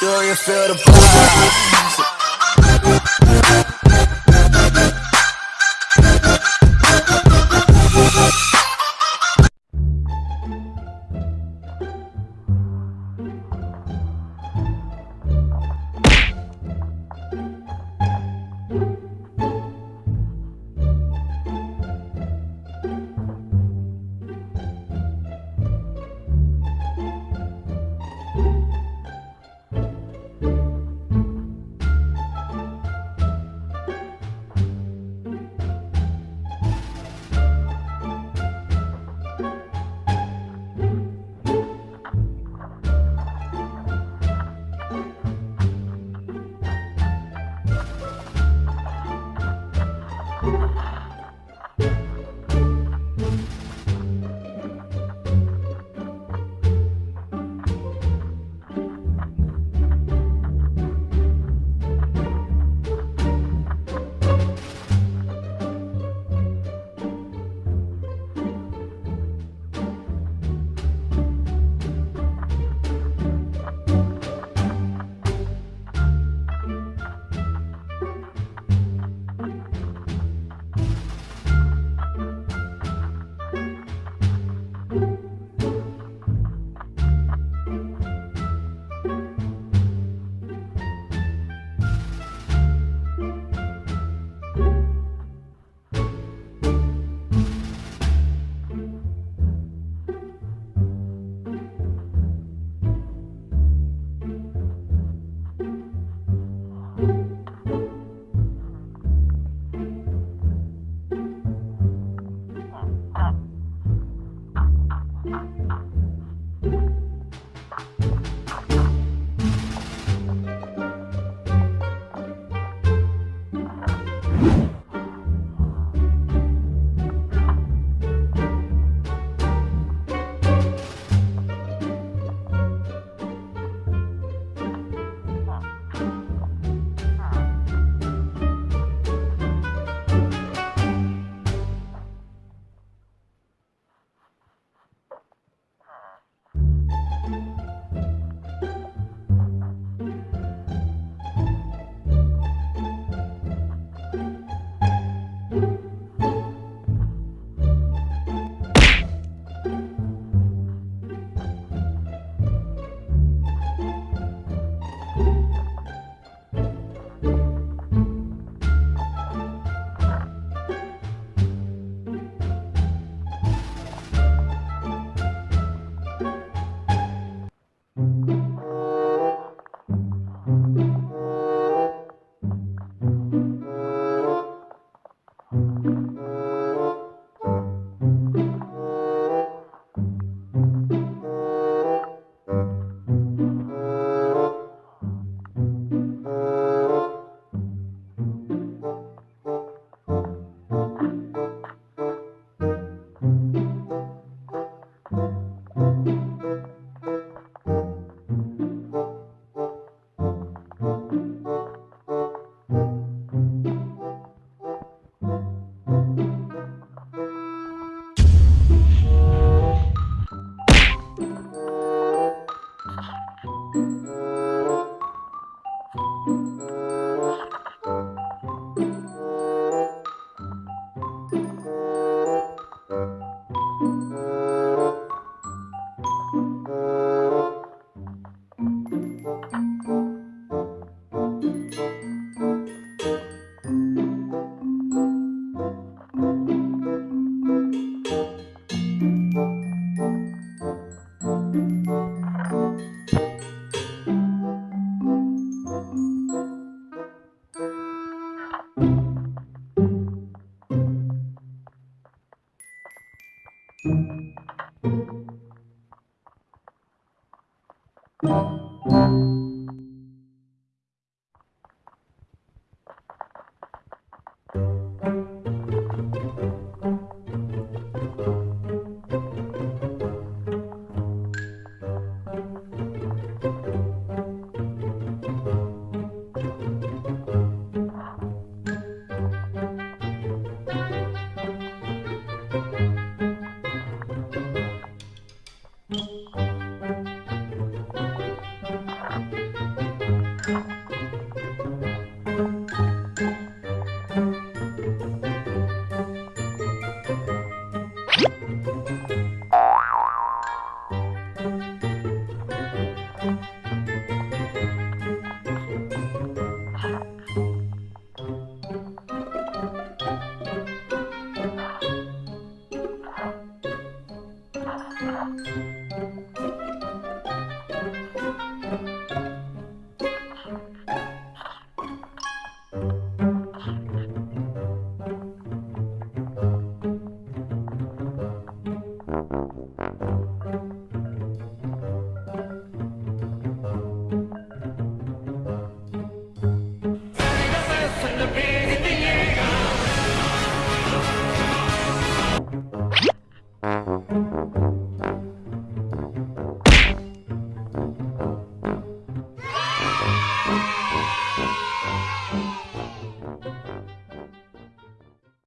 Do you feel the vibe? Música